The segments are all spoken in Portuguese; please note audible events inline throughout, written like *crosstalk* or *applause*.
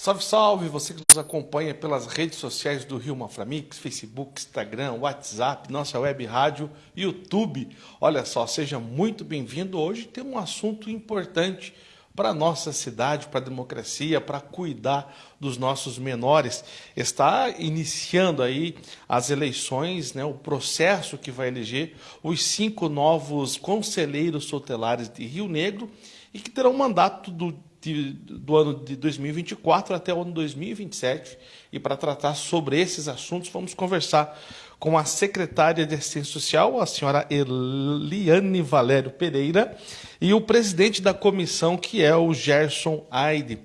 Salve, salve! Você que nos acompanha pelas redes sociais do Rio Maframix, Facebook, Instagram, WhatsApp, nossa web rádio, YouTube. Olha só, seja muito bem-vindo. Hoje tem um assunto importante para a nossa cidade, para a democracia, para cuidar dos nossos menores. Está iniciando aí as eleições, né, o processo que vai eleger os cinco novos conselheiros tutelares de Rio Negro e que terão mandato do de, do ano de 2024 até o ano 2027. E para tratar sobre esses assuntos, vamos conversar com a secretária de Assistência Social, a senhora Eliane Valério Pereira, e o presidente da comissão, que é o Gerson Aide.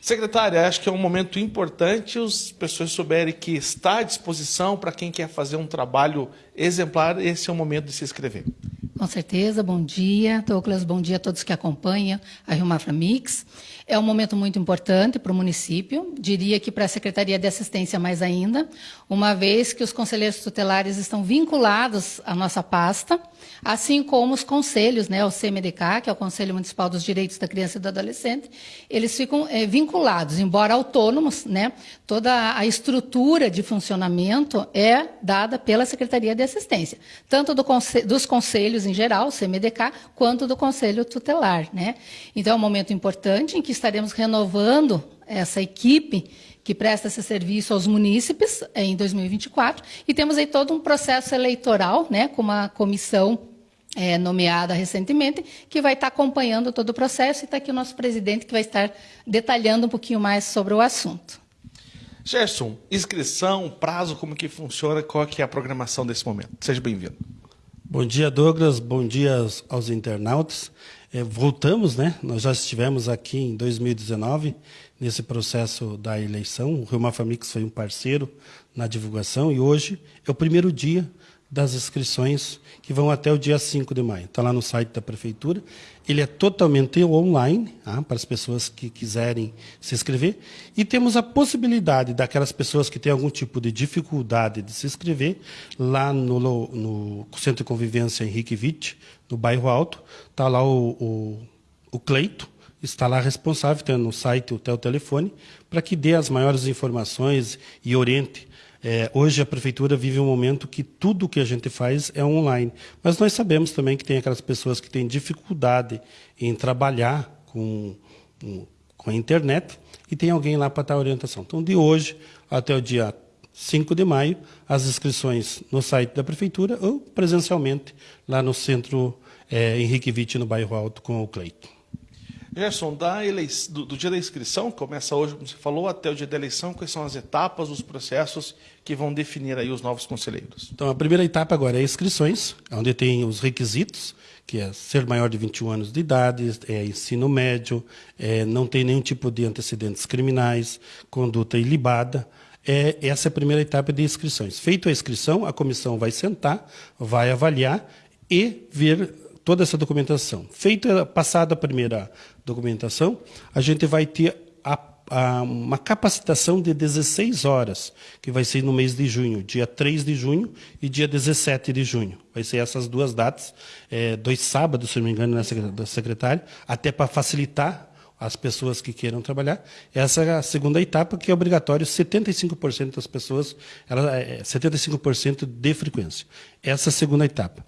Secretária, acho que é um momento importante as pessoas souberem que está à disposição para quem quer fazer um trabalho exemplar, esse é o momento de se inscrever. Com certeza, bom dia, Douglas, bom dia a todos que acompanham a Rio Mafra Mix. É um momento muito importante para o município, diria que para a Secretaria de Assistência mais ainda, uma vez que os conselheiros tutelares estão vinculados à nossa pasta, assim como os conselhos, né, o CMDK, que é o Conselho Municipal dos Direitos da Criança e do Adolescente, eles ficam é, vinculados, embora autônomos, né, toda a estrutura de funcionamento é dada pela Secretaria de Assistência, tanto do conselho, dos conselhos em geral, CMDK, quanto do Conselho Tutelar. Né? Então, é um momento importante em que estaremos renovando essa equipe que presta esse serviço aos munícipes em 2024, e temos aí todo um processo eleitoral, né, com uma comissão é, nomeada recentemente, que vai estar acompanhando todo o processo, e está aqui o nosso presidente, que vai estar detalhando um pouquinho mais sobre o assunto. Gerson, inscrição, prazo, como que funciona, qual que é a programação desse momento? Seja bem-vindo. Bom dia, Douglas. Bom dia aos internautas. É, voltamos, né? Nós já estivemos aqui em 2019 nesse processo da eleição. O Rio Mafamix foi um parceiro na divulgação e hoje é o primeiro dia das inscrições que vão até o dia 5 de maio. Está lá no site da Prefeitura. Ele é totalmente online, tá? para as pessoas que quiserem se inscrever. E temos a possibilidade daquelas pessoas que têm algum tipo de dificuldade de se inscrever, lá no, no Centro de Convivência Henrique Witt, no bairro Alto, está lá o, o, o Cleito, está lá responsável, tem no site o telefone, para que dê as maiores informações e oriente é, hoje a prefeitura vive um momento que tudo que a gente faz é online, mas nós sabemos também que tem aquelas pessoas que têm dificuldade em trabalhar com, com a internet e tem alguém lá para dar orientação. Então, de hoje até o dia 5 de maio, as inscrições no site da prefeitura ou presencialmente lá no centro é, Henrique Witt, no bairro Alto, com o Cleito. Gerson, da do, do, dia da inscrição, começa hoje, como você falou, até o dia da eleição, quais são as etapas, os processos que vão definir aí os novos conselheiros? Então, a primeira etapa agora é inscrições, onde tem os requisitos, que é ser maior de 21 anos de idade, é ensino médio, é, não tem nenhum tipo de antecedentes criminais, conduta ilibada. É, essa é a primeira etapa de inscrições. Feito a inscrição, a comissão vai sentar, vai avaliar e ver toda essa documentação. Feita, passada a primeira documentação, a gente vai ter a, a, uma capacitação de 16 horas, que vai ser no mês de junho, dia 3 de junho e dia 17 de junho. Vai ser essas duas datas, é, dois sábados, se não me engano, da secretária, até para facilitar as pessoas que queiram trabalhar. Essa é a segunda etapa, que é obrigatório 75% das pessoas, ela, é 75% de frequência. Essa é a segunda etapa.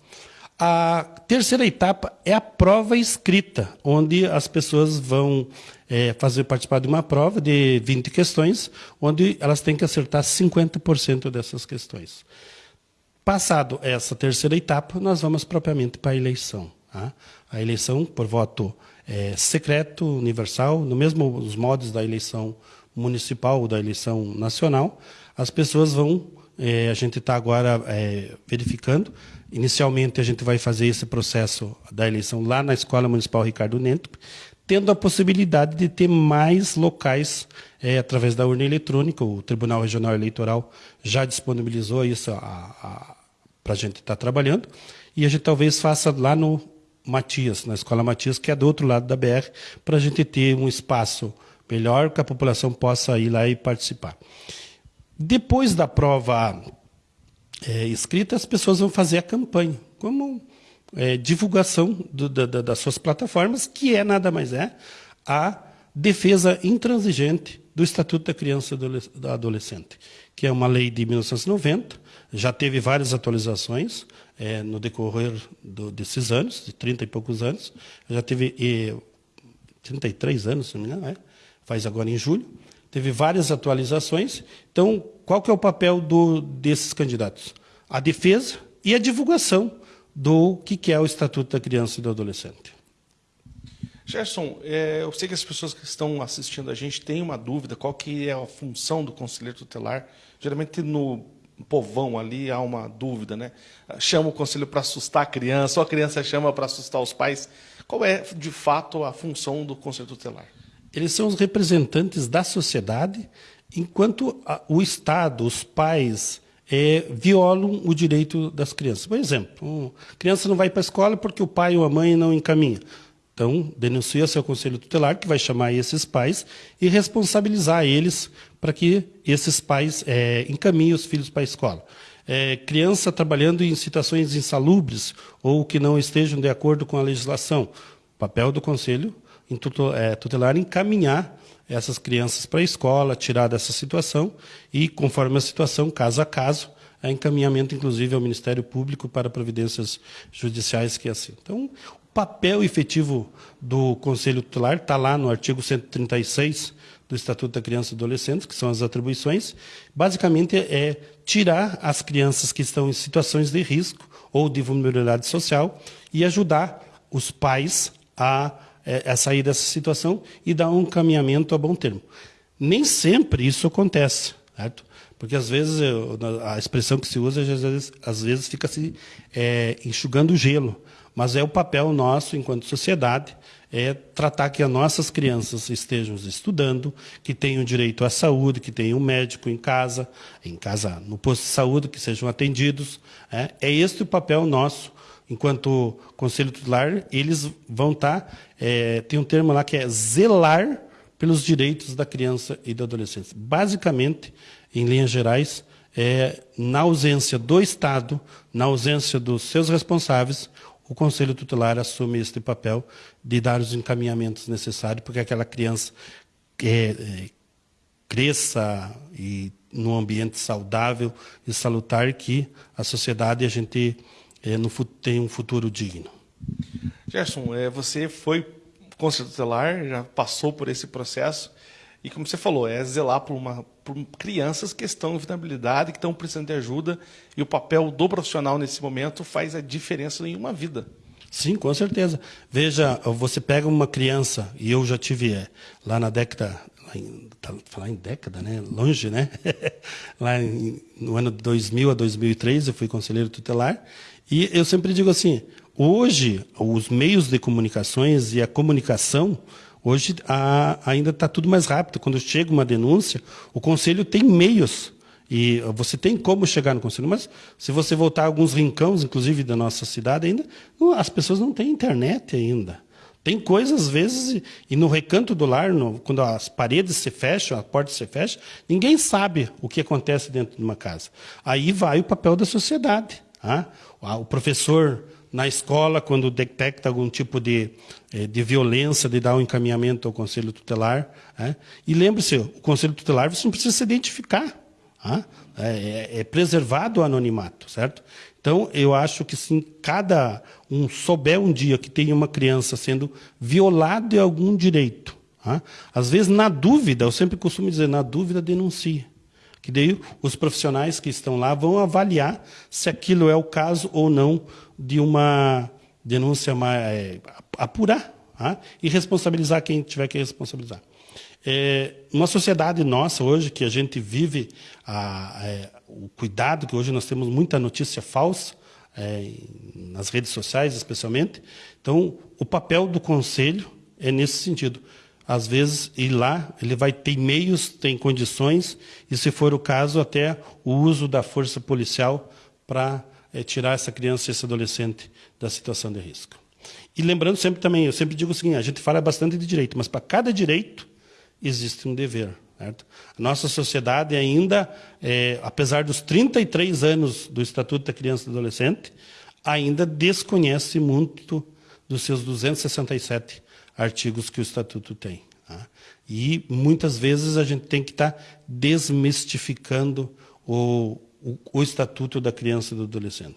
A terceira etapa é a prova escrita, onde as pessoas vão é, fazer participar de uma prova de 20 questões, onde elas têm que acertar 50% dessas questões. Passado essa terceira etapa, nós vamos propriamente para a eleição. Tá? A eleição por voto é, secreto, universal, no mesmo os modos da eleição municipal ou da eleição nacional, as pessoas vão, é, a gente está agora é, verificando, Inicialmente, a gente vai fazer esse processo da eleição lá na Escola Municipal Ricardo Neto, tendo a possibilidade de ter mais locais é, através da urna eletrônica. O Tribunal Regional Eleitoral já disponibilizou isso para a gente estar tá trabalhando. E a gente talvez faça lá no Matias, na Escola Matias, que é do outro lado da BR, para a gente ter um espaço melhor que a população possa ir lá e participar. Depois da prova é, escrita, as pessoas vão fazer a campanha, como é, divulgação do, da, das suas plataformas, que é nada mais é a defesa intransigente do Estatuto da Criança e do Adolescente, que é uma lei de 1990, já teve várias atualizações é, no decorrer do, desses anos, de 30 e poucos anos, já teve e, 33 anos, se não me engano, é? faz agora em julho, teve várias atualizações. Então, qual que é o papel do, desses candidatos? A defesa e a divulgação do que é o Estatuto da Criança e do Adolescente. Gerson, é, eu sei que as pessoas que estão assistindo a gente têm uma dúvida, qual que é a função do conselheiro tutelar? Geralmente no povão ali há uma dúvida, né? Chama o conselho para assustar a criança, ou a criança chama para assustar os pais. Qual é, de fato, a função do conselho tutelar? Eles são os representantes da sociedade, enquanto o Estado, os pais, é, violam o direito das crianças. Por exemplo, a criança não vai para a escola porque o pai ou a mãe não encaminha. Então, denuncia-se ao Conselho Tutelar, que vai chamar esses pais e responsabilizar eles para que esses pais é, encaminhem os filhos para a escola. É, criança trabalhando em situações insalubres ou que não estejam de acordo com a legislação. Papel do Conselho é, Tutelar encaminhar essas crianças para a escola, tirar dessa situação e, conforme a situação, caso a caso, é encaminhamento, inclusive, ao Ministério Público para providências judiciais que é assim. Então, papel efetivo do Conselho Tutelar está lá no artigo 136 do Estatuto da Criança e do Adolescente, que são as atribuições. Basicamente, é tirar as crianças que estão em situações de risco ou de vulnerabilidade social e ajudar os pais a, é, a sair dessa situação e dar um caminhamento a bom termo. Nem sempre isso acontece, certo? Porque às vezes a expressão que se usa às vezes, às vezes fica se é, enxugando gelo. Mas é o papel nosso, enquanto sociedade, é tratar que as nossas crianças estejam estudando, que tenham direito à saúde, que tenham um médico em casa, em casa no posto de saúde, que sejam atendidos. É, é este o papel nosso, enquanto Conselho Tutelar, eles vão estar, tá, é, tem um termo lá que é zelar pelos direitos da criança e do adolescente. Basicamente, em linhas gerais, é, na ausência do Estado, na ausência dos seus responsáveis, o Conselho Tutelar assume este papel de dar os encaminhamentos necessários para que aquela criança é, é, cresça e num ambiente saudável e salutar que a sociedade a gente é, no, tem um futuro digno. Gerson, é, você foi conselho tutelar, já passou por esse processo e como você falou, é zelar por, uma, por crianças que estão em vulnerabilidade, que estão precisando de ajuda, e o papel do profissional nesse momento faz a diferença em uma vida. Sim, com certeza. Veja, você pega uma criança, e eu já tive é, lá na década, lá em, tá, falar em década, né? Longe, né? *laughs* lá em, no ano de 2000 a 2003, eu fui conselheiro tutelar, e eu sempre digo assim, hoje, os meios de comunicações e a comunicação Hoje a, ainda está tudo mais rápido. Quando chega uma denúncia, o conselho tem meios e você tem como chegar no conselho. Mas se você voltar a alguns rincões, inclusive da nossa cidade, ainda as pessoas não têm internet ainda. Tem coisas, às vezes, e no recanto do lar, no, quando as paredes se fecham, a porta se fecha, ninguém sabe o que acontece dentro de uma casa. Aí vai o papel da sociedade. Ah? O professor na escola, quando detecta algum tipo de, eh, de violência, de dar um encaminhamento ao conselho tutelar. É? E lembre-se, o conselho tutelar você não precisa se identificar. É? é, é preservado o anonimato, certo? Então, eu acho que se cada um souber um dia que tem uma criança sendo violada de algum direito, às vezes, na dúvida, eu sempre costumo dizer, na dúvida, denuncie. Que daí os profissionais que estão lá vão avaliar se aquilo é o caso ou não de uma denúncia mais, é, apurar tá? e responsabilizar quem tiver que responsabilizar. É, uma sociedade nossa hoje, que a gente vive a, é, o cuidado, que hoje nós temos muita notícia falsa, é, nas redes sociais especialmente, então o papel do conselho é nesse sentido. Às vezes, ir lá, ele vai ter meios, tem condições, e se for o caso, até o uso da força policial para é tirar essa criança e esse adolescente da situação de risco. E lembrando sempre também, eu sempre digo o seguinte, a gente fala bastante de direito, mas para cada direito existe um dever. Certo? A nossa sociedade ainda, é, apesar dos 33 anos do Estatuto da Criança e do Adolescente, ainda desconhece muito dos seus 267 artigos que o Estatuto tem. Tá? E muitas vezes a gente tem que estar tá desmistificando o, o, o Estatuto da Criança e do Adolescente.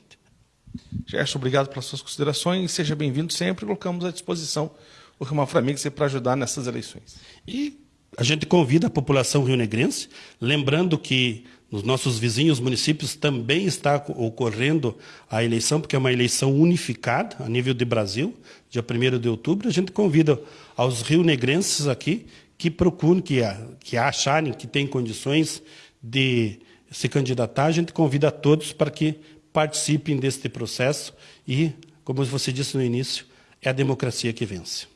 Gerson, obrigado pelas suas considerações. Seja bem-vindo sempre. Colocamos à disposição o Rio Framix para ajudar nessas eleições. E a gente convida a população rionegrense, lembrando que nos nossos vizinhos municípios também está ocorrendo a eleição, porque é uma eleição unificada a nível de Brasil, dia 1 de outubro. A gente convida aos rionegrenses aqui que procurem, que, que acharem que têm condições de se candidatar, a gente convida a todos para que participem deste processo e, como você disse no início, é a democracia que vence.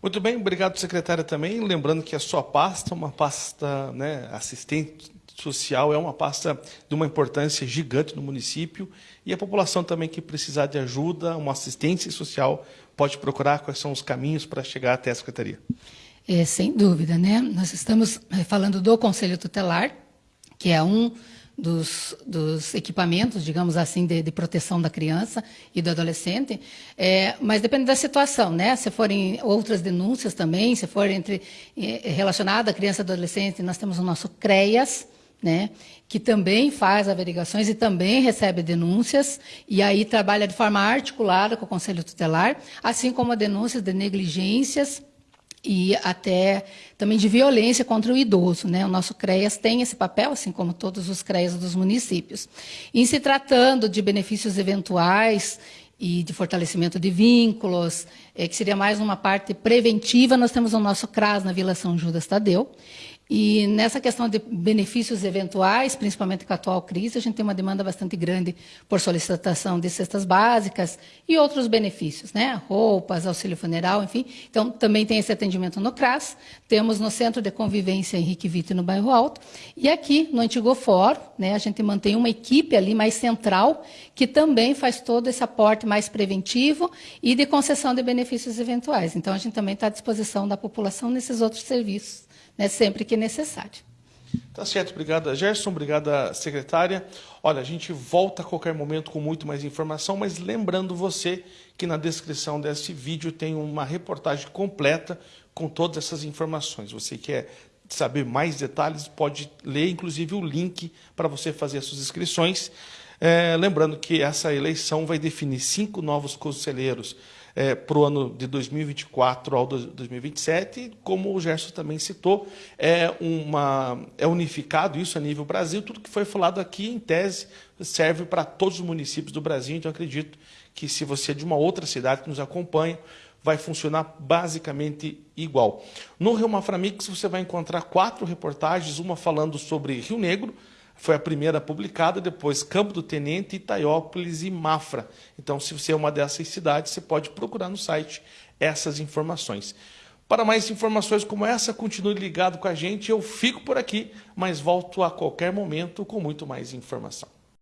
Muito bem, obrigado, secretária, também. Lembrando que a sua pasta, uma pasta né, assistente social, é uma pasta de uma importância gigante no município e a população também que precisar de ajuda, uma assistência social, pode procurar quais são os caminhos para chegar até a secretaria. É, sem dúvida, né? Nós estamos eh, falando do Conselho Tutelar, que é um dos, dos equipamentos, digamos assim, de, de, proteção da criança e do adolescente, é, mas depende da situação, né? Se forem outras denúncias também, se for entre é, relacionada à criança e adolescente, nós temos o nosso CREAS, né, que também faz averiguações e também recebe denúncias, e aí trabalha de forma articulada com o Conselho Tutelar, assim como denúncias de negligências e até também de violência contra o idoso. Né? O nosso CREAS tem esse papel, assim como todos os CREAS dos municípios. Em se tratando de benefícios eventuais e de fortalecimento de vínculos, é, que seria mais uma parte preventiva, nós temos o nosso CRAS na Vila São Judas Tadeu, e nessa questão de benefícios eventuais, principalmente com a atual crise, a gente tem uma demanda bastante grande por solicitação de cestas básicas e outros benefícios, né? Roupas, auxílio funeral, enfim. Então, também tem esse atendimento no CRAS. Temos no Centro de Convivência Henrique Vitor, no Bairro Alto. E aqui, no Antigo Fórum, né, a gente mantém uma equipe ali mais central, que também faz todo esse aporte mais preventivo e de concessão de benefícios eventuais. Então, a gente também está à disposição da população nesses outros serviços né, sempre que necessário. Tá certo, obrigada Gerson, obrigada secretária. Olha, a gente volta a qualquer momento com muito mais informação, mas lembrando você que na descrição desse vídeo tem uma reportagem completa com todas essas informações. Você quer saber mais detalhes, pode ler inclusive o link para você fazer as suas inscrições. É, lembrando que essa eleição vai definir cinco novos conselheiros é, para o ano de 2024 ao 2027, como o Gerson também citou, é, uma, é unificado isso a nível Brasil, tudo que foi falado aqui, em tese, serve para todos os municípios do Brasil, então acredito que se você é de uma outra cidade que nos acompanha, vai funcionar basicamente igual. No Rio Maframix você vai encontrar quatro reportagens, uma falando sobre Rio Negro, foi a primeira publicada, depois Campo do Tenente, Itaiópolis e Mafra. Então, se você é uma dessas cidades, você pode procurar no site essas informações. Para mais informações como essa, continue ligado com a gente. Eu fico por aqui, mas volto a qualquer momento com muito mais informação.